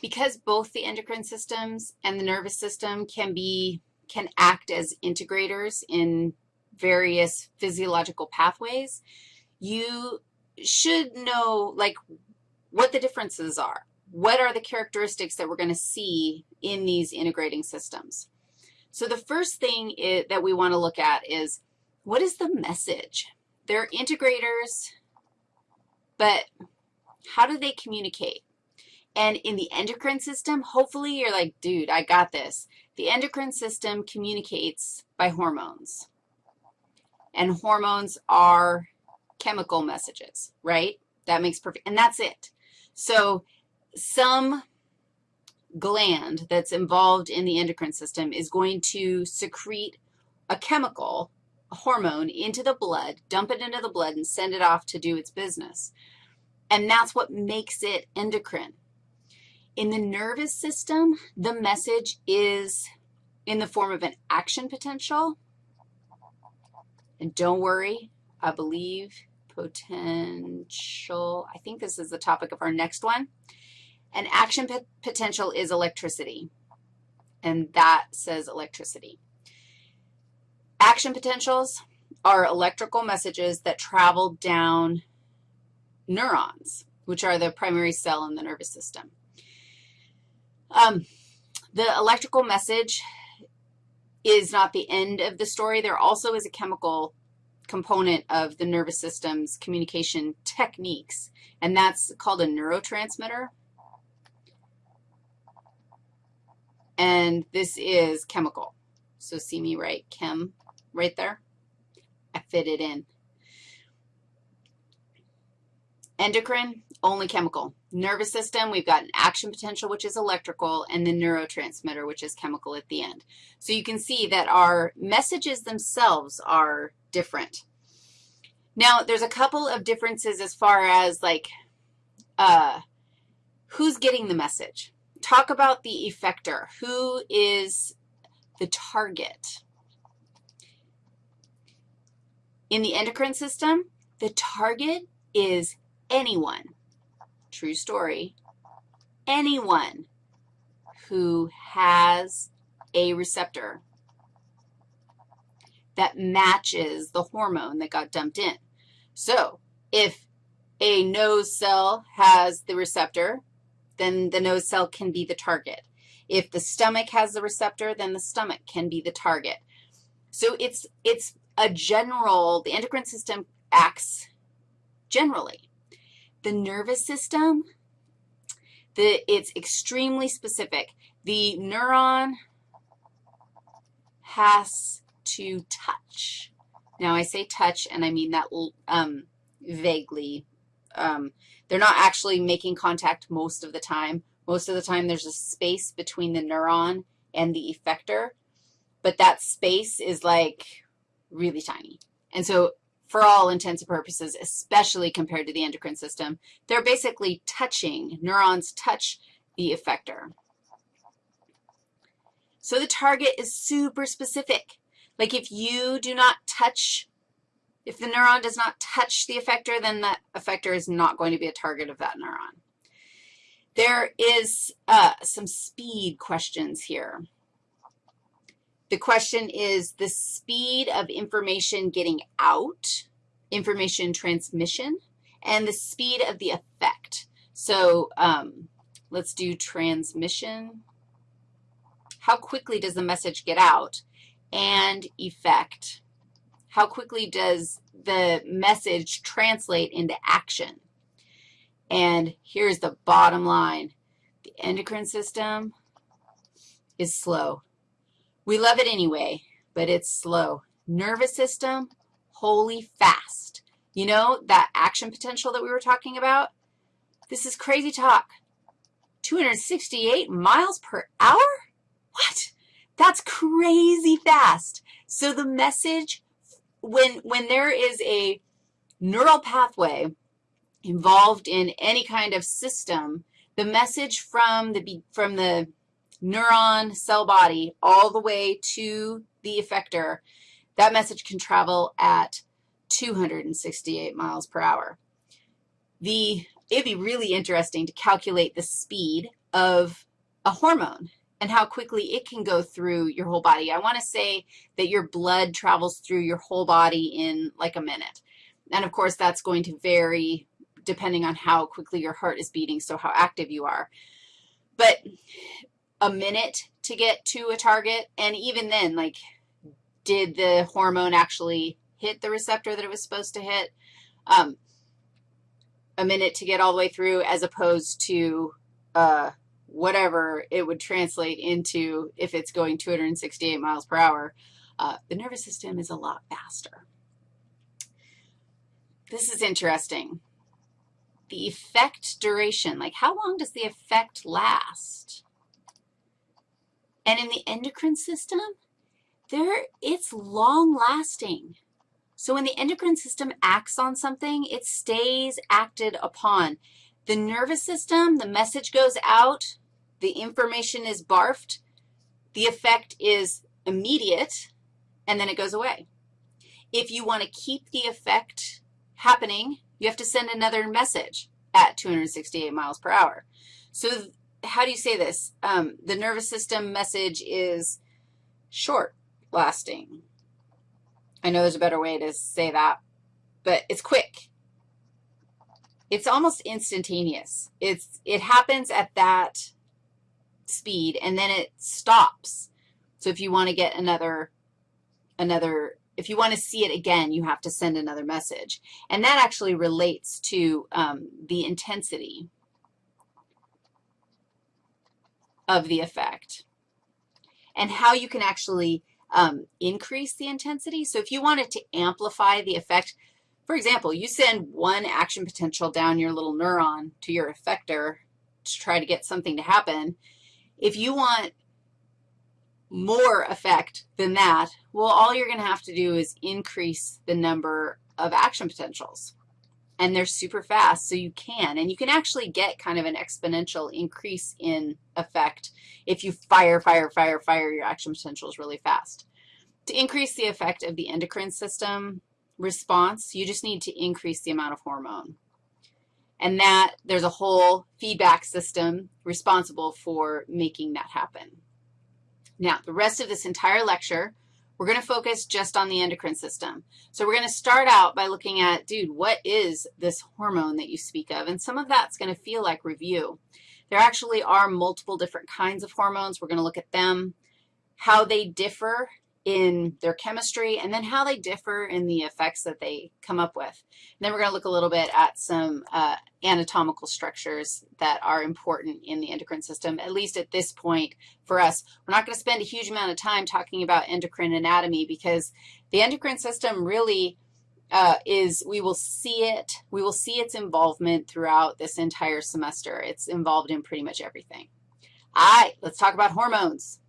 because both the endocrine systems and the nervous system can be, can act as integrators in various physiological pathways, you should know, like, what the differences are. What are the characteristics that we're going to see in these integrating systems? So the first thing is, that we want to look at is what is the message? They're integrators, but how do they communicate? And in the endocrine system, hopefully you're like, dude, I got this. The endocrine system communicates by hormones. And hormones are chemical messages, right? That makes perfect, and that's it. So some gland that's involved in the endocrine system is going to secrete a chemical, a hormone, into the blood, dump it into the blood, and send it off to do its business. And that's what makes it endocrine. In the nervous system, the message is in the form of an action potential. And don't worry, I believe potential, I think this is the topic of our next one. An action potential is electricity, and that says electricity. Action potentials are electrical messages that travel down neurons, which are the primary cell in the nervous system. Um, the electrical message is not the end of the story. There also is a chemical component of the nervous system's communication techniques, and that's called a neurotransmitter. And this is chemical. So see me write chem, right there. I fit it in. Endocrine, only chemical. Nervous system, we've got an action potential, which is electrical, and the neurotransmitter, which is chemical at the end. So you can see that our messages themselves are different. Now, there's a couple of differences as far as, like, uh, who's getting the message. Talk about the effector. Who is the target? In the endocrine system, the target is anyone, true story, anyone who has a receptor that matches the hormone that got dumped in. So if a nose cell has the receptor, then the nose cell can be the target. If the stomach has the receptor, then the stomach can be the target. So it's, it's a general, the endocrine system acts generally. The nervous system, the, it's extremely specific. The neuron has to touch. Now, I say touch, and I mean that um, vaguely. Um, they're not actually making contact most of the time. Most of the time, there's a space between the neuron and the effector, but that space is like really tiny. And so for all intents and purposes, especially compared to the endocrine system, they're basically touching, neurons touch the effector. So the target is super specific. Like if you do not touch, if the neuron does not touch the effector, then that effector is not going to be a target of that neuron. There is uh, some speed questions here. The question is the speed of information getting out, information transmission, and the speed of the effect. So um, let's do transmission. How quickly does the message get out? And effect. How quickly does the message translate into action? And here's the bottom line. The endocrine system is slow. We love it anyway, but it's slow. Nervous system, holy fast. You know that action potential that we were talking about? This is crazy talk. 268 miles per hour? What? That's crazy fast. So the message, when, when there is a neural pathway involved in any kind of system, the message from the, from the neuron cell body all the way to the effector, that message can travel at 268 miles per hour. The, it'd be really interesting to calculate the speed of a hormone and how quickly it can go through your whole body. I want to say that your blood travels through your whole body in like a minute. And of course, that's going to vary depending on how quickly your heart is beating, so how active you are. But a minute to get to a target, and even then, like, did the hormone actually hit the receptor that it was supposed to hit? Um, a minute to get all the way through as opposed to uh, whatever it would translate into if it's going 268 miles per hour. Uh, the nervous system is a lot faster. This is interesting. The effect duration, like how long does the effect last? And in the endocrine system, there, it's long-lasting. So when the endocrine system acts on something, it stays acted upon. The nervous system, the message goes out, the information is barfed, the effect is immediate, and then it goes away. If you want to keep the effect happening, you have to send another message at 268 miles per hour. So how do you say this? Um, the nervous system message is short lasting. I know there's a better way to say that, but it's quick. It's almost instantaneous. It's, it happens at that speed, and then it stops. So if you want to get another, another, if you want to see it again, you have to send another message. And that actually relates to um, the intensity of the effect and how you can actually um, increase the intensity. So if you wanted to amplify the effect, for example, you send one action potential down your little neuron to your effector to try to get something to happen. If you want more effect than that, well, all you're going to have to do is increase the number of action potentials. And they're super fast, so you can. And you can actually get kind of an exponential increase in effect if you fire, fire, fire, fire your action potentials really fast. To increase the effect of the endocrine system response, you just need to increase the amount of hormone. And that, there's a whole feedback system responsible for making that happen. Now, the rest of this entire lecture, we're going to focus just on the endocrine system. So we're going to start out by looking at, dude, what is this hormone that you speak of? And some of that's going to feel like review. There actually are multiple different kinds of hormones. We're going to look at them, how they differ in their chemistry, and then how they differ in the effects that they come up with. And then we're going to look a little bit at some uh, anatomical structures that are important in the endocrine system, at least at this point for us. We're not going to spend a huge amount of time talking about endocrine anatomy because the endocrine system really uh, is we will see it, we will see its involvement throughout this entire semester. It's involved in pretty much everything. All right, let's talk about hormones.